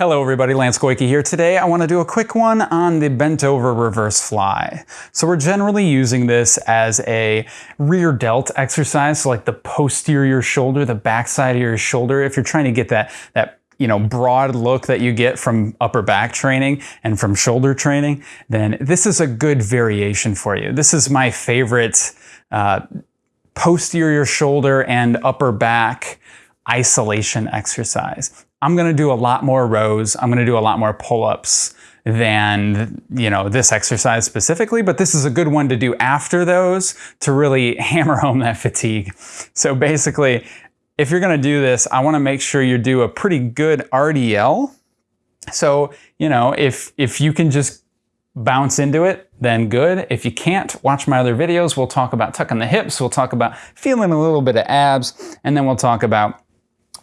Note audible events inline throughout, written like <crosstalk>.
Hello everybody, Lance Goyke here. Today I want to do a quick one on the bent over reverse fly. So we're generally using this as a rear delt exercise, so like the posterior shoulder, the backside of your shoulder. If you're trying to get that, that you know, broad look that you get from upper back training and from shoulder training, then this is a good variation for you. This is my favorite uh, posterior shoulder and upper back isolation exercise. I'm gonna do a lot more rows. I'm gonna do a lot more pull-ups than you know this exercise specifically, but this is a good one to do after those to really <laughs> hammer home that fatigue. So basically, if you're gonna do this, I wanna make sure you do a pretty good RDL. So, you know, if, if you can just bounce into it, then good. If you can't, watch my other videos. We'll talk about tucking the hips. We'll talk about feeling a little bit of abs, and then we'll talk about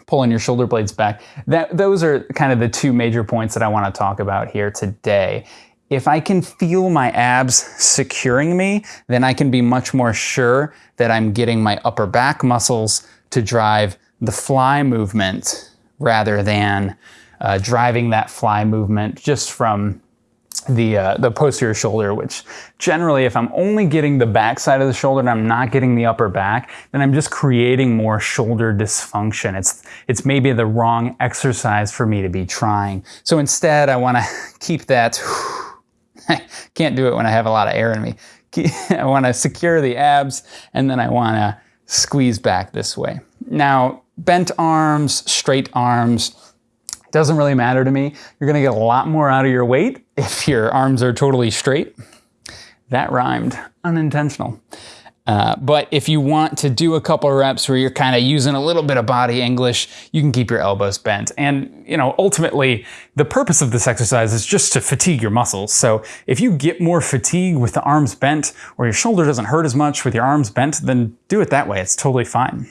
pulling your shoulder blades back. That, those are kind of the two major points that I want to talk about here today. If I can feel my abs securing me, then I can be much more sure that I'm getting my upper back muscles to drive the fly movement rather than uh, driving that fly movement just from the, uh, the posterior shoulder, which generally if I'm only getting the back side of the shoulder and I'm not getting the upper back, then I'm just creating more shoulder dysfunction. It's, it's maybe the wrong exercise for me to be trying. So instead I wanna <laughs> keep that, I <sighs> can't do it when I have a lot of air in me. <laughs> I wanna secure the abs and then I wanna squeeze back this way. Now, bent arms, straight arms, doesn't really matter to me. You're gonna get a lot more out of your weight if your arms are totally straight. That rhymed, unintentional. Uh, but if you want to do a couple reps where you're kind of using a little bit of body English, you can keep your elbows bent. And, you know, ultimately, the purpose of this exercise is just to fatigue your muscles. So if you get more fatigue with the arms bent, or your shoulder doesn't hurt as much with your arms bent, then do it that way. It's totally fine.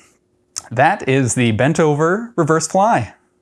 That is the bent over reverse fly.